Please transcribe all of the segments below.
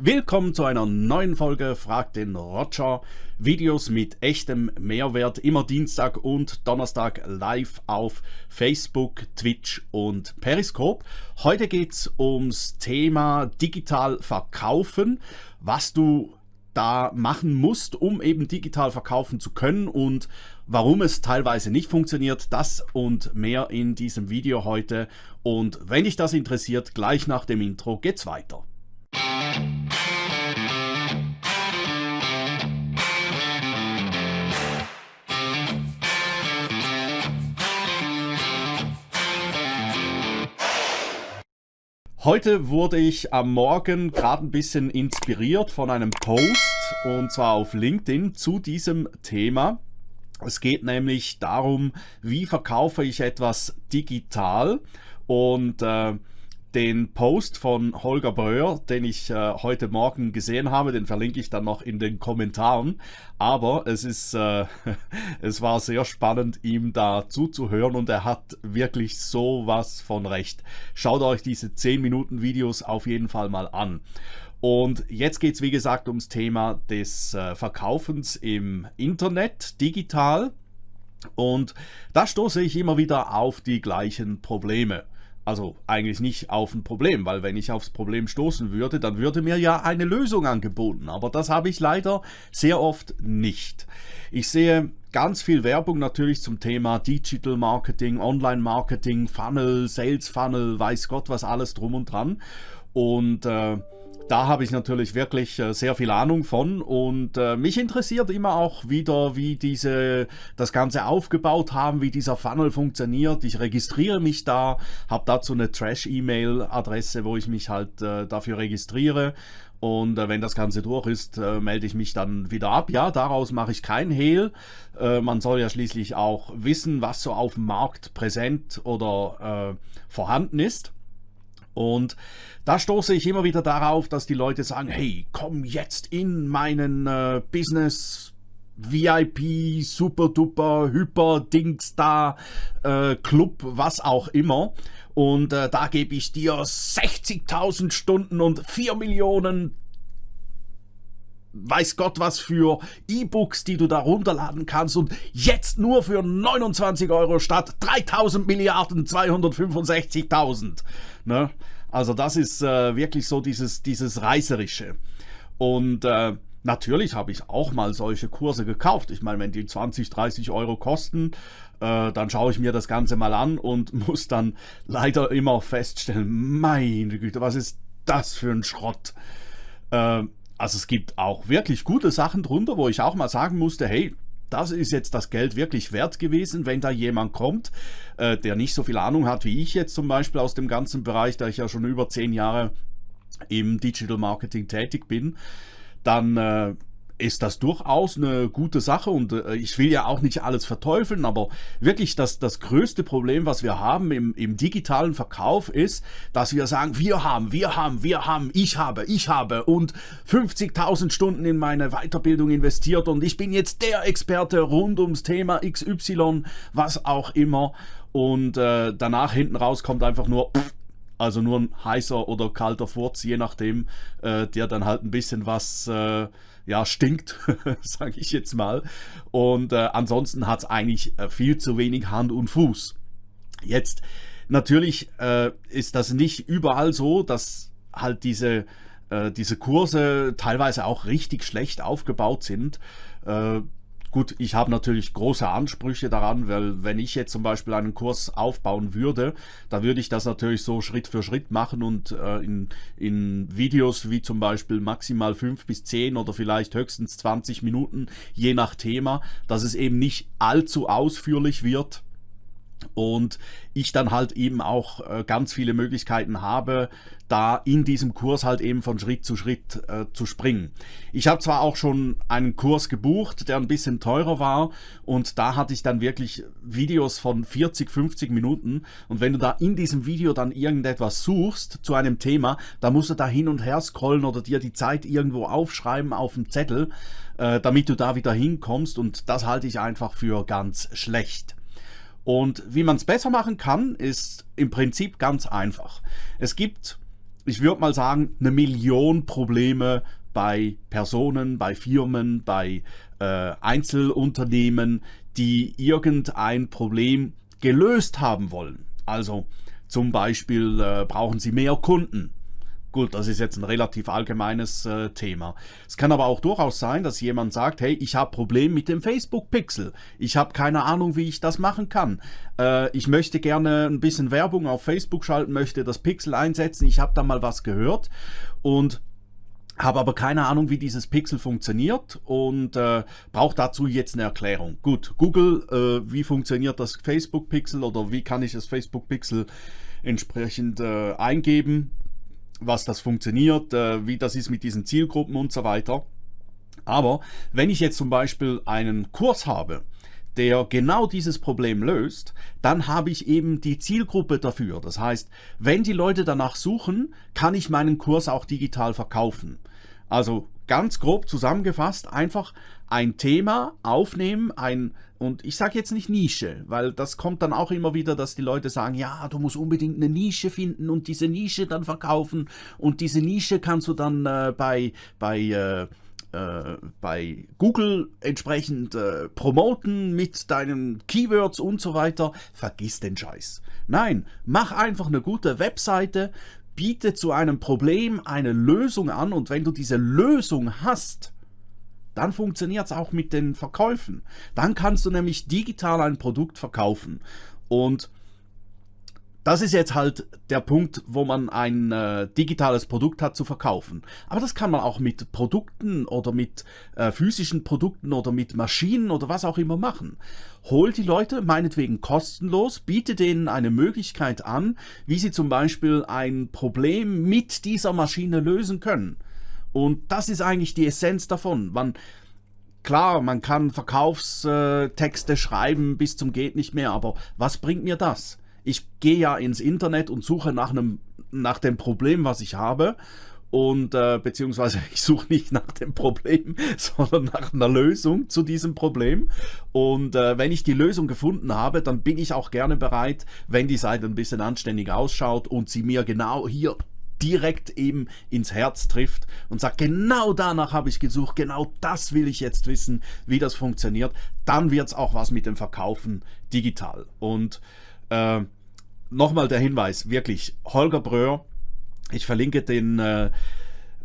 Willkommen zu einer neuen Folge Frag den Roger. Videos mit echtem Mehrwert, immer Dienstag und Donnerstag live auf Facebook, Twitch und Periscope. Heute geht es ums Thema digital verkaufen, was du da machen musst, um eben digital verkaufen zu können und warum es teilweise nicht funktioniert, das und mehr in diesem Video heute. Und wenn dich das interessiert, gleich nach dem Intro geht's weiter. Heute wurde ich am Morgen gerade ein bisschen inspiriert von einem Post und zwar auf LinkedIn zu diesem Thema. Es geht nämlich darum, wie verkaufe ich etwas digital und äh, den Post von Holger Breuer, den ich äh, heute Morgen gesehen habe, den verlinke ich dann noch in den Kommentaren. Aber es ist, äh, es war sehr spannend, ihm da zuzuhören und er hat wirklich sowas von recht. Schaut euch diese 10 Minuten Videos auf jeden Fall mal an. Und jetzt geht es wie gesagt ums Thema des äh, Verkaufens im Internet, digital. Und da stoße ich immer wieder auf die gleichen Probleme. Also eigentlich nicht auf ein Problem, weil wenn ich aufs Problem stoßen würde, dann würde mir ja eine Lösung angeboten. Aber das habe ich leider sehr oft nicht. Ich sehe ganz viel Werbung natürlich zum Thema Digital Marketing, Online Marketing, Funnel, Sales Funnel, weiß Gott was alles drum und dran. Und äh, da habe ich natürlich wirklich äh, sehr viel Ahnung von und äh, mich interessiert immer auch wieder, wie diese das Ganze aufgebaut haben, wie dieser Funnel funktioniert. Ich registriere mich da, habe dazu eine Trash-E-Mail-Adresse, wo ich mich halt äh, dafür registriere und äh, wenn das Ganze durch ist, äh, melde ich mich dann wieder ab. Ja, daraus mache ich kein Hehl. Äh, man soll ja schließlich auch wissen, was so auf dem Markt präsent oder vorhanden ist. Und da stoße ich immer wieder darauf, dass die Leute sagen, hey, komm jetzt in meinen äh, Business VIP, super duper, hyper Dings da, äh, Club, was auch immer. Und äh, da gebe ich dir 60.000 Stunden und 4 Millionen weiß Gott was für E-Books, die du da runterladen kannst und jetzt nur für 29 Euro statt 3000 Milliarden 265.000. Ne? Also das ist äh, wirklich so dieses, dieses Reißerische. Und äh, natürlich habe ich auch mal solche Kurse gekauft. Ich meine, wenn die 20, 30 Euro kosten, äh, dann schaue ich mir das Ganze mal an und muss dann leider immer feststellen, meine Güte, was ist das für ein Schrott? Also es gibt auch wirklich gute Sachen drunter, wo ich auch mal sagen musste, hey, das ist jetzt das Geld wirklich wert gewesen, wenn da jemand kommt, äh, der nicht so viel Ahnung hat wie ich jetzt zum Beispiel aus dem ganzen Bereich, da ich ja schon über zehn Jahre im Digital Marketing tätig bin, dann äh, ist das durchaus eine gute Sache und äh, ich will ja auch nicht alles verteufeln, aber wirklich das, das größte Problem, was wir haben im, im digitalen Verkauf ist, dass wir sagen, wir haben, wir haben, wir haben, ich habe, ich habe und 50.000 Stunden in meine Weiterbildung investiert und ich bin jetzt der Experte rund ums Thema XY, was auch immer. Und äh, danach hinten raus kommt einfach nur pff, also nur ein heißer oder kalter Furz, je nachdem, äh, der dann halt ein bisschen was äh, ja, stinkt, sage ich jetzt mal. Und äh, ansonsten hat es eigentlich äh, viel zu wenig Hand und Fuß. Jetzt, natürlich äh, ist das nicht überall so, dass halt diese, äh, diese Kurse teilweise auch richtig schlecht aufgebaut sind. Gut, ich habe natürlich große Ansprüche daran, weil wenn ich jetzt zum Beispiel einen Kurs aufbauen würde, dann würde ich das natürlich so Schritt für Schritt machen und äh, in, in Videos wie zum Beispiel maximal 5 bis 10 oder vielleicht höchstens 20 Minuten, je nach Thema, dass es eben nicht allzu ausführlich wird und ich dann halt eben auch äh, ganz viele Möglichkeiten habe, da in diesem Kurs halt eben von Schritt zu Schritt äh, zu springen. Ich habe zwar auch schon einen Kurs gebucht, der ein bisschen teurer war und da hatte ich dann wirklich Videos von 40, 50 Minuten und wenn du da in diesem Video dann irgendetwas suchst zu einem Thema, da musst du da hin und her scrollen oder dir die Zeit irgendwo aufschreiben auf dem Zettel, äh, damit du da wieder hinkommst und das halte ich einfach für ganz schlecht. Und wie man es besser machen kann, ist im Prinzip ganz einfach. Es gibt ich würde mal sagen, eine Million Probleme bei Personen, bei Firmen, bei äh, Einzelunternehmen, die irgendein Problem gelöst haben wollen. Also zum Beispiel äh, brauchen sie mehr Kunden. Gut, das ist jetzt ein relativ allgemeines äh, Thema. Es kann aber auch durchaus sein, dass jemand sagt, hey, ich habe Problem mit dem Facebook-Pixel. Ich habe keine Ahnung, wie ich das machen kann. Äh, ich möchte gerne ein bisschen Werbung auf Facebook schalten, möchte das Pixel einsetzen. Ich habe da mal was gehört und habe aber keine Ahnung, wie dieses Pixel funktioniert und äh, brauche dazu jetzt eine Erklärung. Gut, Google, äh, wie funktioniert das Facebook-Pixel oder wie kann ich das Facebook-Pixel entsprechend äh, eingeben, was das funktioniert, äh, wie das ist mit diesen Zielgruppen und so weiter. Aber wenn ich jetzt zum Beispiel einen Kurs habe, der genau dieses Problem löst, dann habe ich eben die Zielgruppe dafür. Das heißt, wenn die Leute danach suchen, kann ich meinen Kurs auch digital verkaufen. Also ganz grob zusammengefasst, einfach ein Thema aufnehmen, ein und ich sage jetzt nicht Nische, weil das kommt dann auch immer wieder, dass die Leute sagen, ja, du musst unbedingt eine Nische finden und diese Nische dann verkaufen und diese Nische kannst du dann äh, bei, bei äh, äh, bei Google entsprechend äh, promoten mit deinen Keywords und so weiter, vergiss den Scheiß. Nein, mach einfach eine gute Webseite, biete zu einem Problem eine Lösung an und wenn du diese Lösung hast, dann funktioniert es auch mit den Verkäufen. Dann kannst du nämlich digital ein Produkt verkaufen. Und das ist jetzt halt der Punkt, wo man ein äh, digitales Produkt hat zu verkaufen. Aber das kann man auch mit Produkten oder mit äh, physischen Produkten oder mit Maschinen oder was auch immer machen. Hol die Leute meinetwegen kostenlos, biete denen eine Möglichkeit an, wie sie zum Beispiel ein Problem mit dieser Maschine lösen können. Und das ist eigentlich die Essenz davon. Man, klar, man kann Verkaufstexte schreiben bis zum geht nicht mehr, aber was bringt mir das? Ich gehe ja ins Internet und suche nach einem nach dem Problem, was ich habe und äh, beziehungsweise ich suche nicht nach dem Problem, sondern nach einer Lösung zu diesem Problem. Und äh, wenn ich die Lösung gefunden habe, dann bin ich auch gerne bereit, wenn die Seite ein bisschen anständig ausschaut und sie mir genau hier direkt eben ins Herz trifft und sagt, genau danach habe ich gesucht, genau das will ich jetzt wissen, wie das funktioniert, dann wird es auch was mit dem Verkaufen digital. Und äh, nochmal der Hinweis, wirklich, Holger Bröhr, ich verlinke den, äh,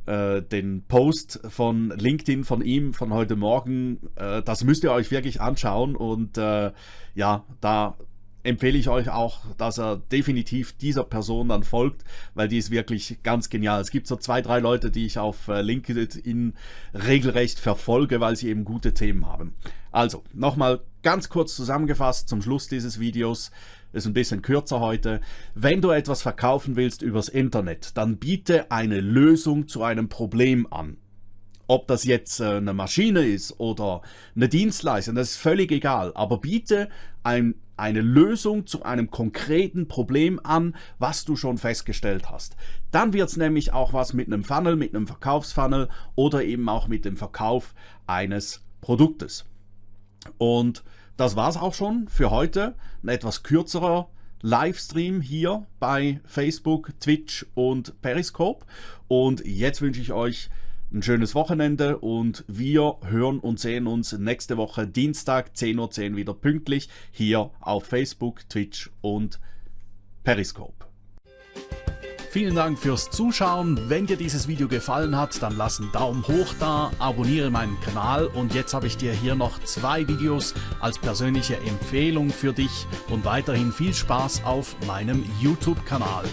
äh, den Post von LinkedIn von ihm von heute Morgen. Äh, das müsst ihr euch wirklich anschauen und äh, ja, da empfehle ich euch auch, dass er definitiv dieser Person dann folgt, weil die ist wirklich ganz genial. Es gibt so zwei, drei Leute, die ich auf äh, LinkedIn regelrecht verfolge, weil sie eben gute Themen haben. Also, nochmal ganz kurz zusammengefasst zum Schluss dieses Videos ist ein bisschen kürzer heute. Wenn du etwas verkaufen willst übers Internet, dann biete eine Lösung zu einem Problem an. Ob das jetzt äh, eine Maschine ist oder eine Dienstleistung, das ist völlig egal. Aber biete ein, eine Lösung zu einem konkreten Problem an, was du schon festgestellt hast. Dann wird es nämlich auch was mit einem Funnel, mit einem Verkaufsfunnel oder eben auch mit dem Verkauf eines Produktes. Und das war es auch schon für heute. Ein etwas kürzerer Livestream hier bei Facebook, Twitch und Periscope. Und jetzt wünsche ich euch ein schönes Wochenende und wir hören und sehen uns nächste Woche Dienstag 10.10 Uhr .10 wieder pünktlich hier auf Facebook, Twitch und Periscope. Vielen Dank fürs Zuschauen. Wenn dir dieses Video gefallen hat, dann lass einen Daumen hoch da, abonniere meinen Kanal und jetzt habe ich dir hier noch zwei Videos als persönliche Empfehlung für dich und weiterhin viel Spaß auf meinem YouTube-Kanal.